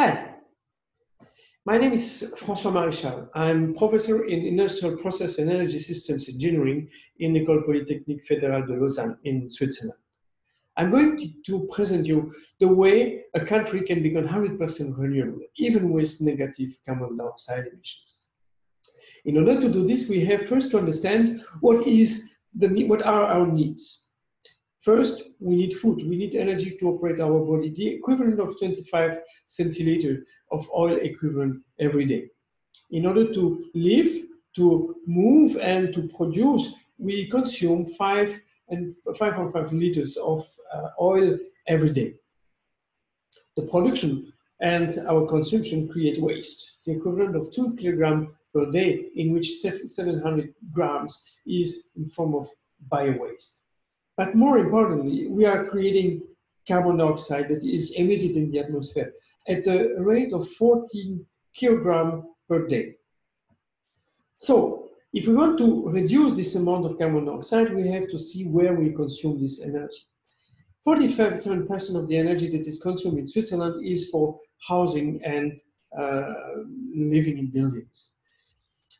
Hi, my name is François Maréchal. I'm professor in Industrial Process and Energy Systems Engineering in the École Polytechnique Fédérale de Lausanne in Switzerland. I'm going to present you the way a country can become 100% renewable, even with negative carbon dioxide emissions. In order to do this, we have first to understand what, is the, what are our needs. First, we need food, we need energy to operate our body, the equivalent of 25 centiliter of oil equivalent every day. In order to live, to move and to produce, we consume five and 5.5 liters of uh, oil every day. The production and our consumption create waste, the equivalent of two kilograms per day, in which 700 grams is in form of bio-waste. But more importantly, we are creating carbon dioxide that is emitted in the atmosphere at a rate of 14 kilogram per day. So if we want to reduce this amount of carbon dioxide, we have to see where we consume this energy. 47% of the energy that is consumed in Switzerland is for housing and uh, living in buildings.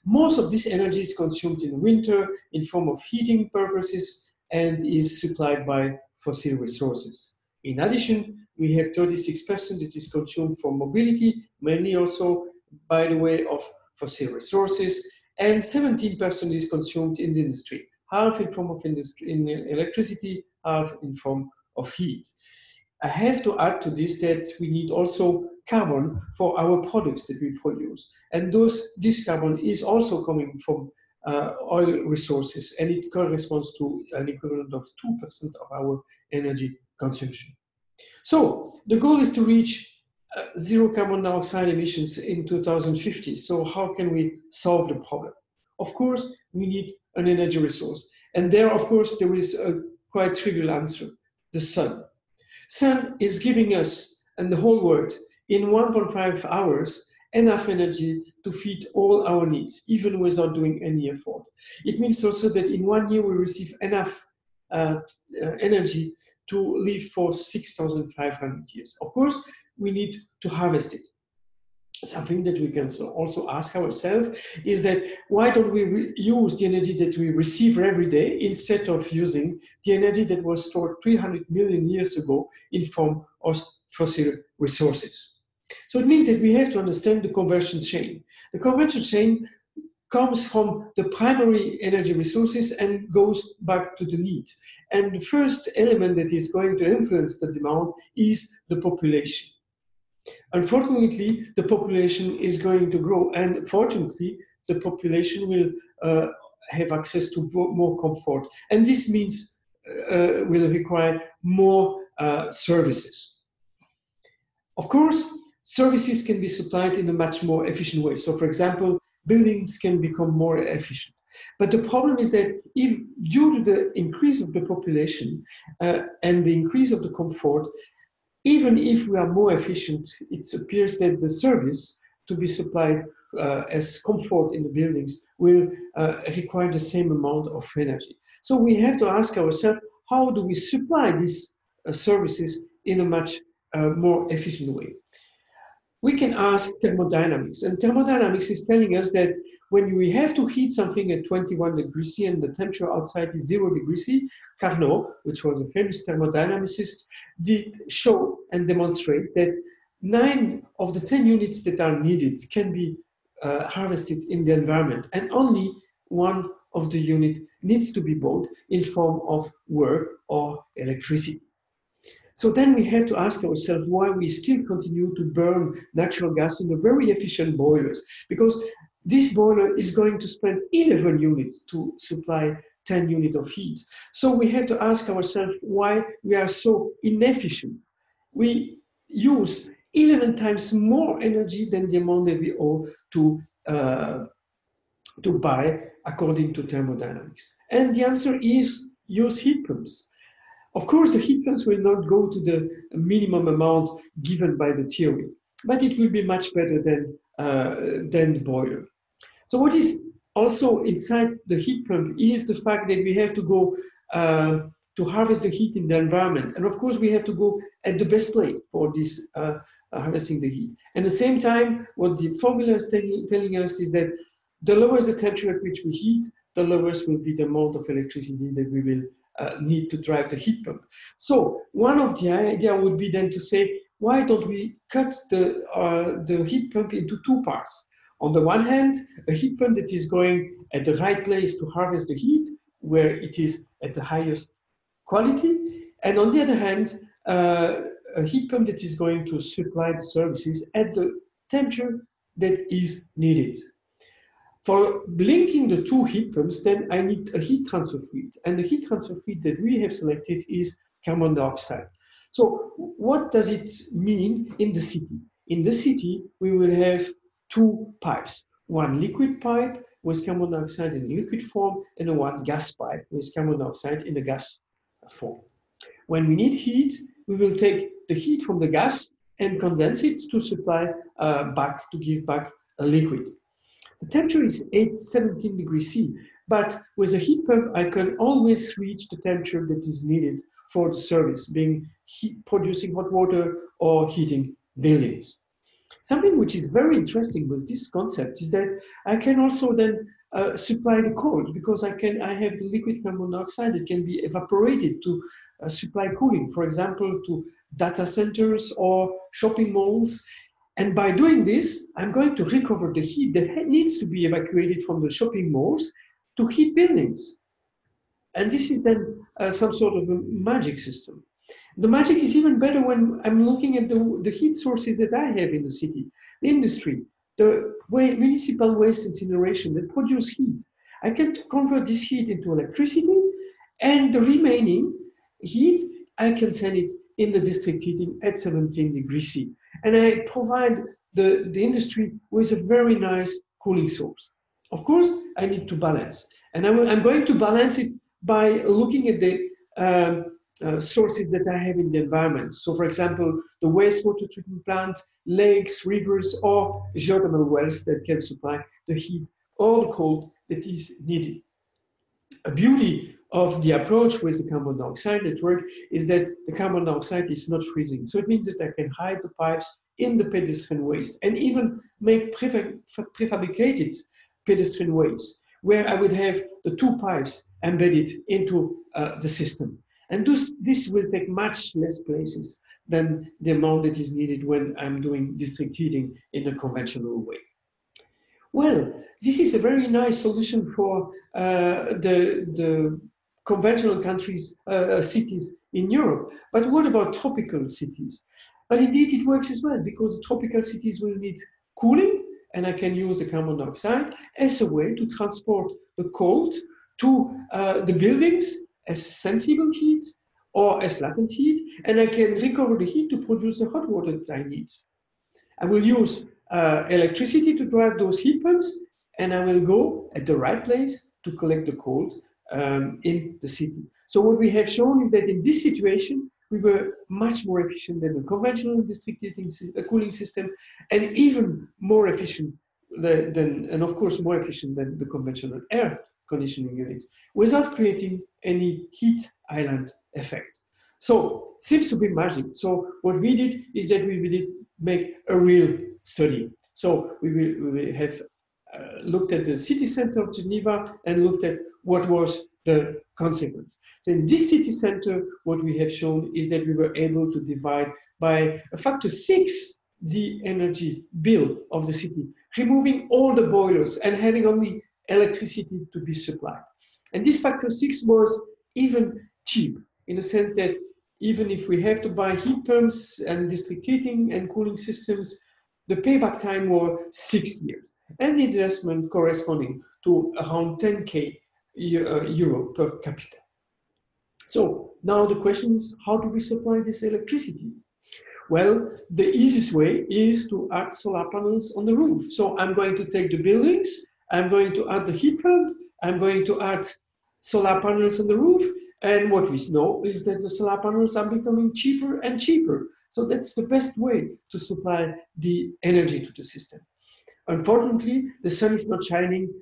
Most of this energy is consumed in winter in form of heating purposes and is supplied by fossil resources. In addition, we have 36% that is consumed for mobility, mainly also by the way of fossil resources, and 17% is consumed in the industry, half in form of industry, in electricity, half in form of heat. I have to add to this that we need also carbon for our products that we produce. And those, this carbon is also coming from uh, oil resources, and it corresponds to an equivalent of 2% of our energy consumption. So the goal is to reach uh, zero carbon dioxide emissions in 2050. So how can we solve the problem? Of course, we need an energy resource. And there, of course, there is a quite trivial answer, the sun. Sun is giving us, and the whole world, in 1.5 hours, enough energy to feed all our needs, even without doing any effort. It means also that in one year we receive enough uh, uh, energy to live for 6,500 years. Of course, we need to harvest it. Something that we can also ask ourselves is that why don't we use the energy that we receive every day instead of using the energy that was stored 300 million years ago in form of fossil resources. So it means that we have to understand the conversion chain. The conversion chain comes from the primary energy resources and goes back to the need. And the first element that is going to influence the demand is the population. Unfortunately, the population is going to grow and fortunately, the population will uh, have access to more comfort. And this means uh, will require more uh, services. Of course, services can be supplied in a much more efficient way. So for example, buildings can become more efficient. But the problem is that if, due to the increase of the population uh, and the increase of the comfort, even if we are more efficient, it appears that the service to be supplied uh, as comfort in the buildings will uh, require the same amount of energy. So we have to ask ourselves, how do we supply these uh, services in a much uh, more efficient way? We can ask thermodynamics. And thermodynamics is telling us that when we have to heat something at 21 degrees C and the temperature outside is zero degrees C, Carnot, which was a famous thermodynamicist, did show and demonstrate that nine of the 10 units that are needed can be uh, harvested in the environment and only one of the unit needs to be bought in form of work or electricity. So then we have to ask ourselves why we still continue to burn natural gas in the very efficient boilers. Because this boiler is going to spend 11 units to supply 10 units of heat. So we have to ask ourselves why we are so inefficient. We use 11 times more energy than the amount that we owe to, uh, to buy according to thermodynamics. And the answer is use heat pumps. Of course, the heat pumps will not go to the minimum amount given by the theory, but it will be much better than, uh, than the boiler. So what is also inside the heat pump is the fact that we have to go uh, to harvest the heat in the environment. And of course, we have to go at the best place for this uh, uh, harvesting the heat. And at the same time, what the formula is telling us is that the lower the temperature at which we heat, the lowest will be the amount of electricity that we will uh, need to drive the heat pump. So one of the idea would be then to say, why don't we cut the, uh, the heat pump into two parts? On the one hand, a heat pump that is going at the right place to harvest the heat, where it is at the highest quality. And on the other hand, uh, a heat pump that is going to supply the services at the temperature that is needed. For linking the two heat pumps, then I need a heat transfer fluid. And the heat transfer fluid that we have selected is carbon dioxide. So what does it mean in the city? In the city, we will have two pipes, one liquid pipe with carbon dioxide in liquid form and one gas pipe with carbon dioxide in the gas form. When we need heat, we will take the heat from the gas and condense it to supply uh, back, to give back a liquid. The temperature is 8, 17 degrees C, but with a heat pump, I can always reach the temperature that is needed for the service, being heat, producing hot water or heating buildings. Something which is very interesting with this concept is that I can also then uh, supply the cold because I can I have the liquid carbon dioxide that can be evaporated to uh, supply cooling, for example, to data centers or shopping malls. And by doing this, I'm going to recover the heat that needs to be evacuated from the shopping malls to heat buildings. And this is then uh, some sort of a magic system. The magic is even better when I'm looking at the, the heat sources that I have in the city, the industry, the way, municipal waste incineration that produce heat. I can convert this heat into electricity and the remaining heat, I can send it in the district heating at 17 degrees C. And I provide the, the industry with a very nice cooling source. Of course, I need to balance. And I'm, I'm going to balance it by looking at the um, uh, sources that I have in the environment. So for example, the wastewater treatment plant, lakes, rivers, or geothermal wells that can supply the heat or the cold that is needed. A beauty of the approach with the carbon dioxide network is that the carbon dioxide is not freezing. So it means that I can hide the pipes in the pedestrian ways and even make prefabricated pedestrian ways where I would have the two pipes embedded into uh, the system. And this, this will take much less places than the amount that is needed when I'm doing district heating in a conventional way. Well, this is a very nice solution for uh, the, the conventional countries, uh, cities in Europe. But what about tropical cities? But indeed it works as well because the tropical cities will need cooling and I can use the carbon dioxide as a way to transport the cold to uh, the buildings as sensible heat or as latent heat, and I can recover the heat to produce the hot water that I need. I will use uh, electricity to drive those heat pumps, and I will go at the right place to collect the cold um, in the city. So what we have shown is that in this situation, we were much more efficient than the conventional district heating uh, cooling system, and even more efficient than, than, and of course more efficient than the conventional air conditioning units without creating any heat island effect. So it seems to be magic. So what we did is that we did make a real study. So we will, we have uh, looked at the city center of Geneva and looked at what was the consequence. So in this city center, what we have shown is that we were able to divide by a factor six the energy bill of the city, removing all the boilers and having only electricity to be supplied. And this factor six was even cheap in the sense that even if we have to buy heat pumps and district heating and cooling systems, the payback time was six years and the investment corresponding to around 10k uh, Uh, euro per capita. So now the question is, how do we supply this electricity? Well, the easiest way is to add solar panels on the roof. So I'm going to take the buildings I'm going to add the heat pump, I'm going to add solar panels on the roof, and what we know is that the solar panels are becoming cheaper and cheaper. So that's the best way to supply the energy to the system. Unfortunately, the sun is not shining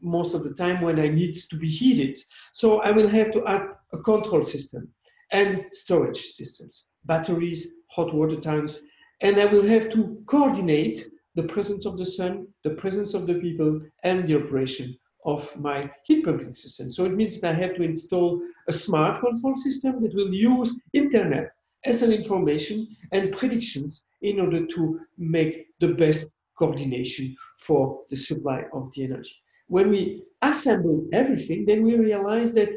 most of the time when I need to be heated. So I will have to add a control system and storage systems, batteries, hot water tanks, and I will have to coordinate the presence of the sun, the presence of the people, and the operation of my heat pumping system. So it means that I have to install a smart control system that will use internet as an information and predictions in order to make the best coordination for the supply of the energy. When we assemble everything, then we realize that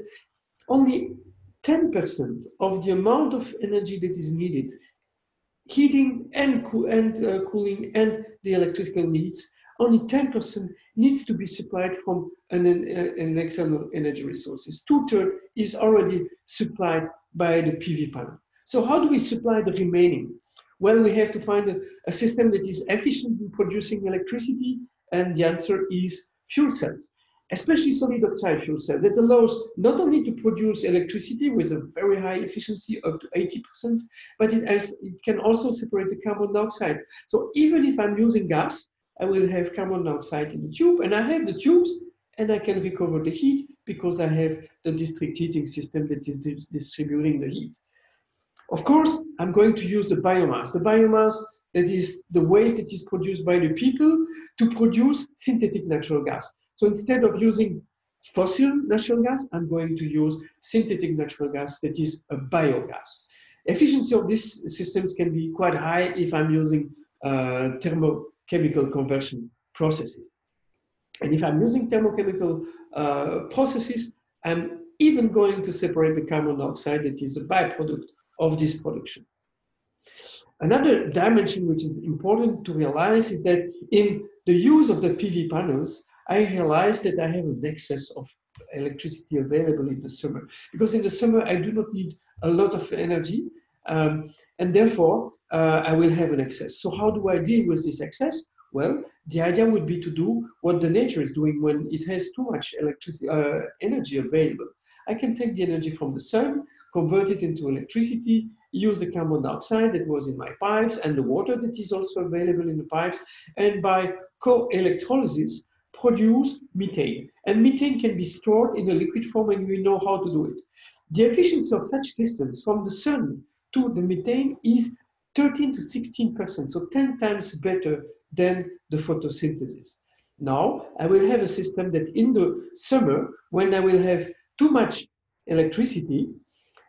only 10% of the amount of energy that is needed, heating and, and uh, cooling and the electrical needs, only 10% needs to be supplied from an, an external energy resources. Two-thirds is already supplied by the PV panel. So how do we supply the remaining? Well, we have to find a, a system that is efficient in producing electricity, and the answer is fuel cells especially solid oxide fuel cell that allows not only to produce electricity with a very high efficiency up to 80%, but it, has, it can also separate the carbon dioxide. So even if I'm using gas, I will have carbon dioxide in the tube and I have the tubes and I can recover the heat because I have the district heating system that is distributing the heat. Of course, I'm going to use the biomass. The biomass that is the waste that is produced by the people to produce synthetic natural gas. So instead of using fossil natural gas, I'm going to use synthetic natural gas that is a biogas. Efficiency of these systems can be quite high if I'm using uh, thermochemical conversion processes. And if I'm using thermochemical uh, processes, I'm even going to separate the carbon dioxide that is a byproduct of this production. Another dimension which is important to realize is that in the use of the PV panels, I realized that I have an excess of electricity available in the summer. Because in the summer, I do not need a lot of energy, um, and therefore, uh, I will have an excess. So how do I deal with this excess? Well, the idea would be to do what the nature is doing when it has too much electricity, uh, energy available. I can take the energy from the sun, convert it into electricity, use the carbon dioxide that was in my pipes and the water that is also available in the pipes, and by co-electrolysis, produce methane. And methane can be stored in a liquid form and we know how to do it. The efficiency of such systems from the sun to the methane is 13 to 16%, so 10 times better than the photosynthesis. Now, I will have a system that in the summer, when I will have too much electricity,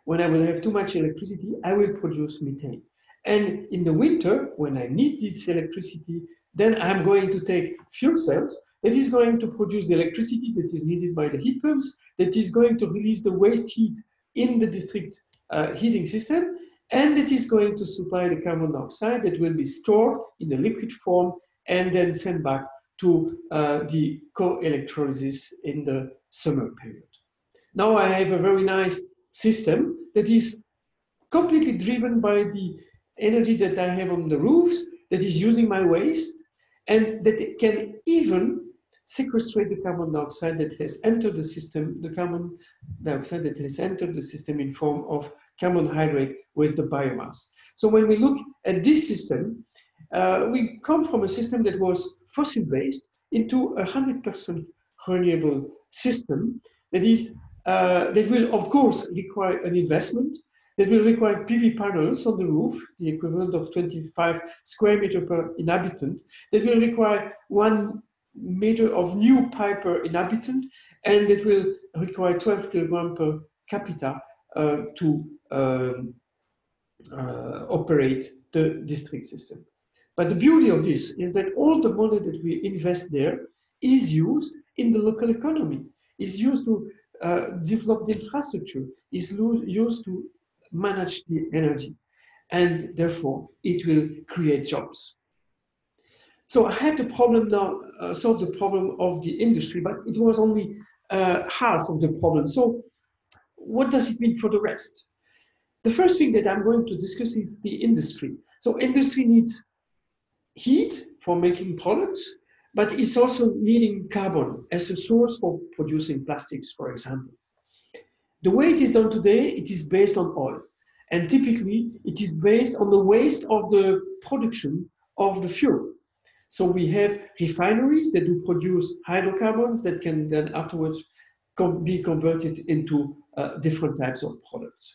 when I will have too much electricity, I will produce methane. And in the winter, when I need this electricity, then I'm going to take fuel cells that is going to produce the electricity that is needed by the heat pumps, that is going to release the waste heat in the district uh, heating system, and that is going to supply the carbon dioxide that will be stored in a liquid form and then sent back to uh, the co-electrolysis in the summer period. Now I have a very nice system that is completely driven by the energy that I have on the roofs, that is using my waste, and that can even sequestrate the carbon dioxide that has entered the system, the carbon dioxide that has entered the system in form of carbon hydrate with the biomass. So when we look at this system, uh, we come from a system that was fossil-based into a 100% renewable system that is uh, that will of course require an investment that will require PV panels on the roof, the equivalent of 25 square meter per inhabitant, that will require one meter of new pipe per inhabitant, and it will require 12 kilogram per capita uh, to um, uh, operate the district system. But the beauty of this is that all the money that we invest there is used in the local economy, is used to uh, develop the infrastructure, is used to manage the energy, and therefore it will create jobs. So I had the problem now, uh, solve the problem of the industry, but it was only uh, half of the problem. So what does it mean for the rest? The first thing that I'm going to discuss is the industry. So industry needs heat for making products, but it's also needing carbon as a source for producing plastics, for example. The way it is done today, it is based on oil. And typically, it is based on the waste of the production of the fuel. So we have refineries that do produce hydrocarbons that can then afterwards be converted into uh, different types of products.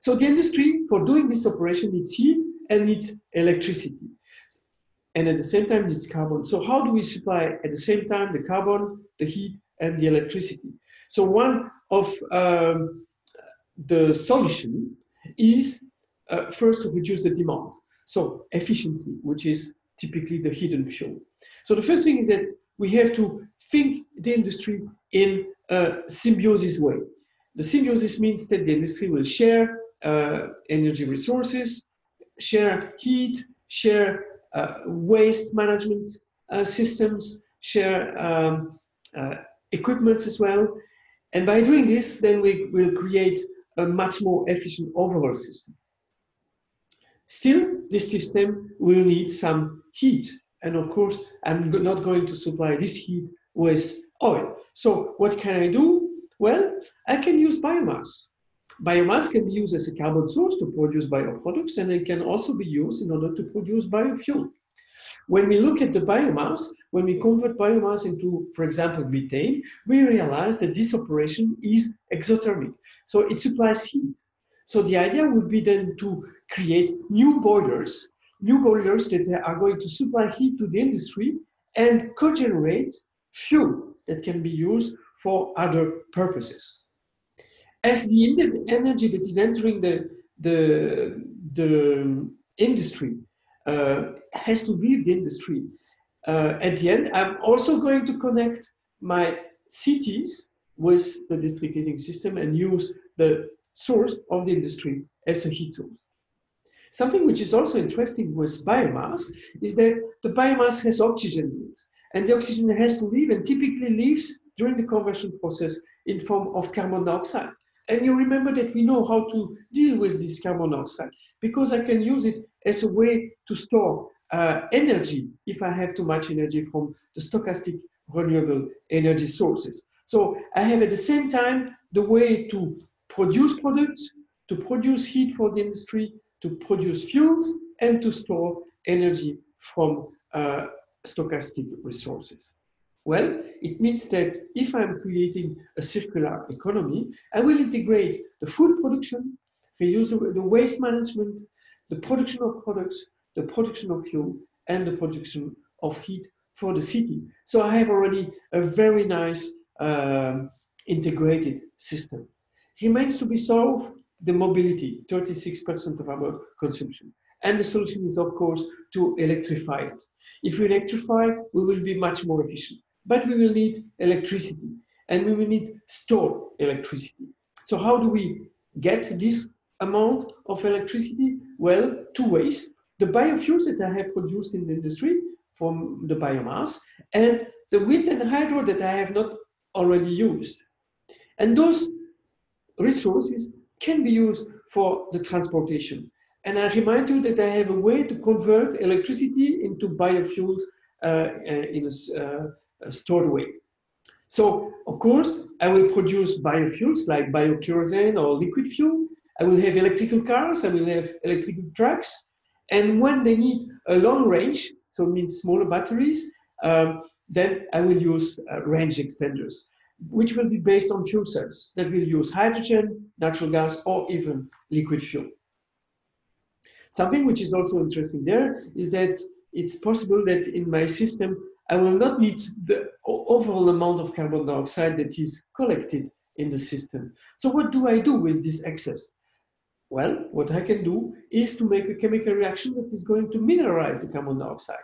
So the industry, for doing this operation, needs heat, and needs electricity. And at the same time needs carbon. So how do we supply at the same time the carbon, the heat, and the electricity? So one of um, the solution is uh, first to reduce the demand. So efficiency, which is typically the hidden fuel. So the first thing is that we have to think the industry in a symbiosis way. The symbiosis means that the industry will share uh, energy resources, share heat, share waste management uh, systems, share um, uh, equipment as well. And by doing this, then we will create a much more efficient overall system. Still, this system will need some heat. And of course, I'm not going to supply this heat with oil. So what can I do? Well, I can use biomass. Biomass can be used as a carbon source to produce bioproducts, and it can also be used in order to produce biofuel. When we look at the biomass, when we convert biomass into, for example, methane, we realize that this operation is exothermic. So it supplies heat. So the idea would be then to create new boilers, new boilers that are going to supply heat to the industry and co-generate fuel that can be used for other purposes. As the energy that is entering the, the, the industry uh, has to leave the industry, uh, at the end, I'm also going to connect my cities with the district heating system and use the source of the industry as a heat source. Something which is also interesting with biomass is that the biomass has oxygen in it. And the oxygen has to leave and typically leaves during the conversion process in form of carbon dioxide. And you remember that we know how to deal with this carbon dioxide because I can use it as a way to store uh, energy if I have too much energy from the stochastic renewable energy sources. So I have at the same time the way to produce products, to produce heat for the industry, to produce fuels, and to store energy from uh, stochastic resources. Well, it means that if I'm creating a circular economy, I will integrate the food production, reuse the, the waste management, the production of products, the production of fuel, and the production of heat for the city. So I have already a very nice um, integrated system. Remains to be solved the mobility, 36% of our consumption. And the solution is, of course, to electrify it. If we electrify we will be much more efficient. But we will need electricity, and we will need stored electricity. So how do we get this amount of electricity? Well, two ways. The biofuels that I have produced in the industry from the biomass, and the wind and hydro that I have not already used. And those resources can be used for the transportation. And I remind you that I have a way to convert electricity into biofuels uh, uh in a, uh, stored way. So, of course, I will produce biofuels like biokerosene or liquid fuel. I will have electrical cars, I will have electrical trucks. And when they need a long range, so it means smaller batteries, um, then I will use uh, range extenders which will be based on fuel cells that will use hydrogen, natural gas, or even liquid fuel. Something which is also interesting there is that it's possible that in my system, I will not need the overall amount of carbon dioxide that is collected in the system. So what do I do with this excess? Well, what I can do is to make a chemical reaction that is going to mineralize the carbon dioxide.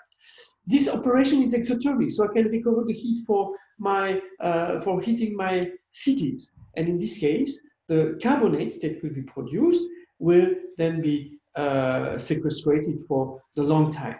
This operation is exothermic, so I can recover the heat for my uh, for heating my cities. And in this case, the carbonates that will be produced will then be uh, sequestrated for the long time.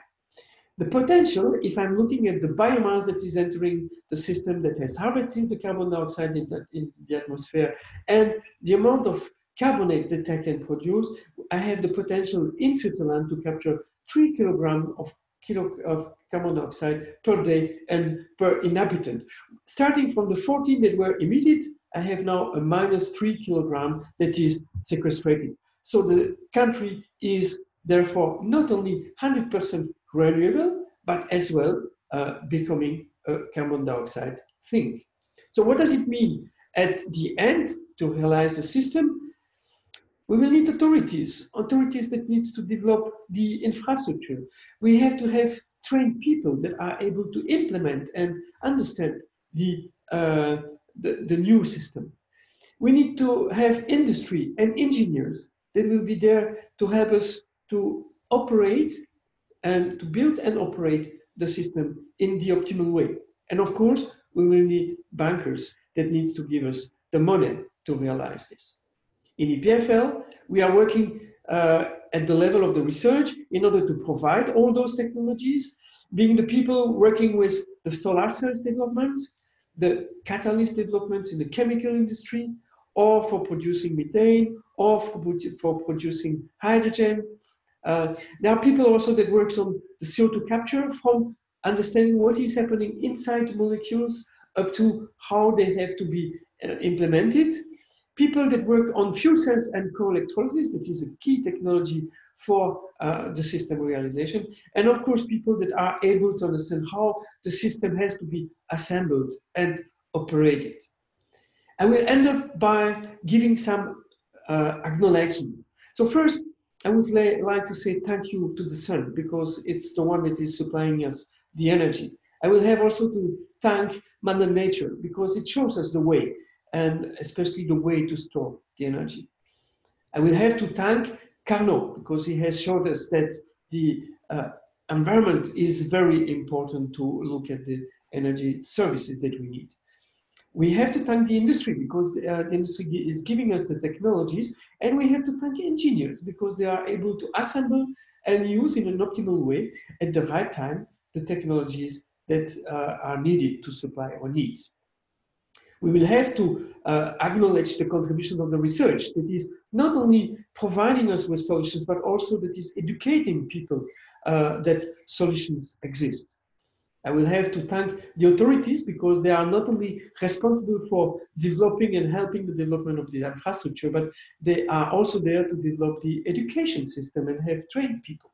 The potential, if I'm looking at the biomass that is entering the system that has harvested the carbon dioxide in the, in the atmosphere and the amount of carbonate that I can produce, I have the potential in Switzerland to capture three kilograms of kilo of carbon dioxide per day and per inhabitant. Starting from the 14 that were emitted, I have now a minus three kilogram that is sequestrated. So the country is therefore not only 100% renewable, but as well uh, becoming a carbon dioxide sink. So what does it mean at the end to realize the system? We will need authorities, authorities that needs to develop the infrastructure. We have to have trained people that are able to implement and understand the, uh, the, the new system. We need to have industry and engineers that will be there to help us to operate and to build and operate the system in the optimal way. And of course, we will need bankers that needs to give us the money to realize this. In EPFL, we are working uh, at the level of the research in order to provide all those technologies, being the people working with the solar cells development, the catalyst development in the chemical industry, or for producing methane, or for, for producing hydrogen. Uh, there are people also that works on the CO2 capture from understanding what is happening inside the molecules up to how they have to be uh, implemented. People that work on fuel cells and co-electrolysis, that is a key technology for uh, the system realization. And of course, people that are able to understand how the system has to be assembled and operated. I will end up by giving some uh, acknowledgement. So first, I would like to say thank you to the sun because it's the one that is supplying us the energy. I will have also to thank Mother Nature because it shows us the way and especially the way to store the energy. I will have to thank Carnot because he has showed us that the uh, environment is very important to look at the energy services that we need. We have to thank the industry because uh, the industry is giving us the technologies and we have to thank engineers because they are able to assemble and use in an optimal way at the right time the technologies that uh, are needed to supply our needs. We will have to uh, acknowledge the contribution of the research that is not only providing us with solutions, but also that is educating people uh, that solutions exist. I will have to thank the authorities because they are not only responsible for developing and helping the development of the infrastructure, but they are also there to develop the education system and have trained people.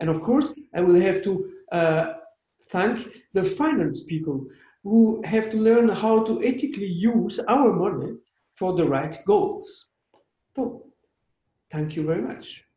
And of course, I will have to uh, thank the finance people who have to learn how to ethically use our money for the right goals. So, thank you very much.